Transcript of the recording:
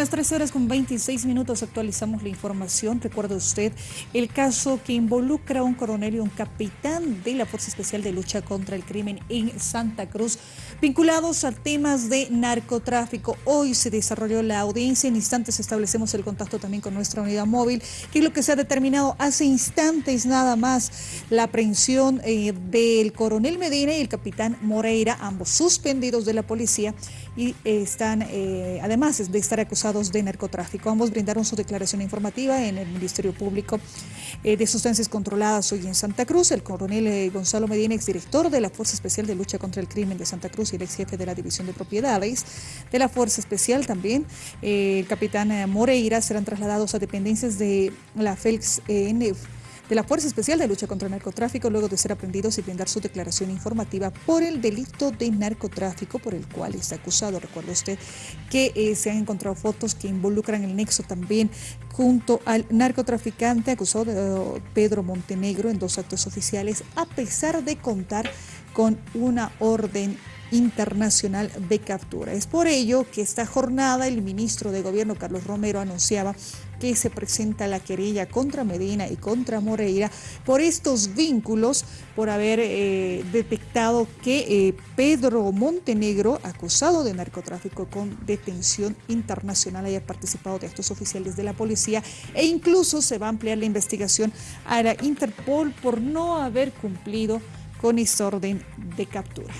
Las 13 horas con 26 minutos actualizamos la información. Recuerda usted el caso que involucra a un coronel y un capitán de la Fuerza Especial de Lucha contra el Crimen en Santa Cruz, vinculados a temas de narcotráfico. Hoy se desarrolló la audiencia. En instantes establecemos el contacto también con nuestra unidad móvil, que es lo que se ha determinado hace instantes nada más. La aprehensión eh, del coronel Medina y el capitán Moreira, ambos suspendidos de la policía y están, eh, además de estar acusados de narcotráfico. Ambos brindaron su declaración informativa en el Ministerio Público eh, de Sustancias Controladas hoy en Santa Cruz. El coronel eh, Gonzalo Medina, exdirector de la Fuerza Especial de Lucha contra el Crimen de Santa Cruz y el ex jefe de la División de Propiedades de la Fuerza Especial también, eh, el capitán Moreira, serán trasladados a dependencias de la FELX de la Fuerza Especial de Lucha contra el Narcotráfico luego de ser aprendidos y brindar su declaración informativa por el delito de narcotráfico por el cual está acusado. Recuerda usted que eh, se han encontrado fotos que involucran el nexo también junto al narcotraficante acusado de Pedro Montenegro en dos actos oficiales a pesar de contar con una orden internacional de captura. Es por ello que esta jornada el ministro de Gobierno Carlos Romero anunciaba que se presenta la querella contra Medina y contra Moreira por estos vínculos, por haber eh, detectado que eh, Pedro Montenegro, acusado de narcotráfico con detención internacional, haya participado de estos oficiales de la policía e incluso se va a ampliar la investigación a la Interpol por no haber cumplido con esta orden de captura.